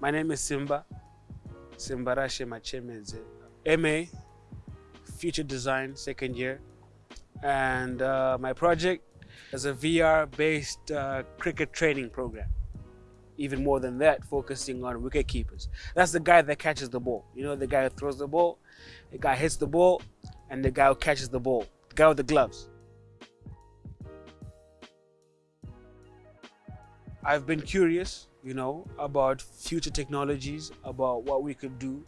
My name is Simba, Simbarashe Machemeze, MA, Future Design, second year. And uh, my project is a VR-based uh, cricket training program. Even more than that, focusing on wicket keepers. That's the guy that catches the ball. You know, the guy who throws the ball, the guy hits the ball, and the guy who catches the ball, the guy with the gloves. I've been curious, you know, about future technologies, about what we could do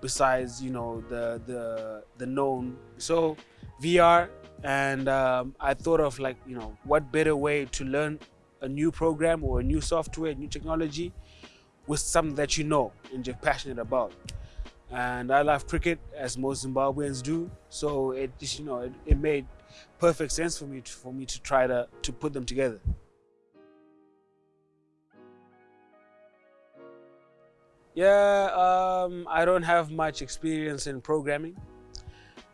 besides, you know, the the the known. So VR, and um, I thought of like, you know, what better way to learn a new program or a new software, new technology, with something that you know and you're passionate about. And I love cricket as most Zimbabweans do, so it just, you know, it, it made perfect sense for me to, for me to try to to put them together. Yeah, um, I don't have much experience in programming,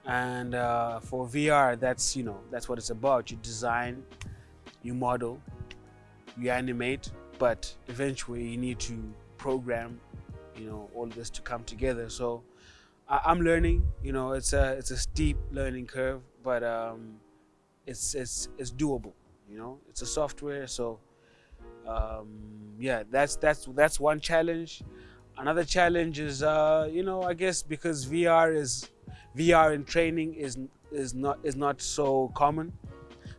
and uh, for VR, that's you know that's what it's about. You design, you model, you animate, but eventually you need to program, you know, all this to come together. So I- I'm learning. You know, it's a it's a steep learning curve, but um, it's it's it's doable. You know, it's a software, so um, yeah, that's that's that's one challenge. Another challenge is, uh, you know, I guess because VR is VR in training is is not is not so common.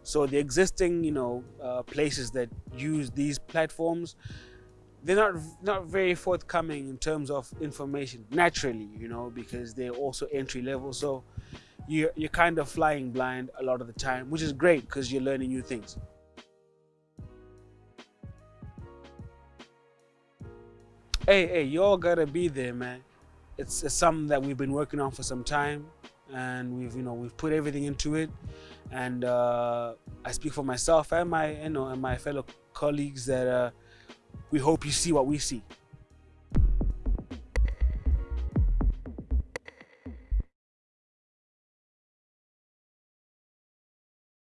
So the existing, you know, uh, places that use these platforms, they're not not very forthcoming in terms of information. Naturally, you know, because they're also entry level. So you're you're kind of flying blind a lot of the time, which is great because you're learning new things. Hey, hey, you all gotta be there, man. It's, it's something that we've been working on for some time, and we've, you know, we've put everything into it. And uh, I speak for myself and my, you know, and my fellow colleagues that uh, we hope you see what we see.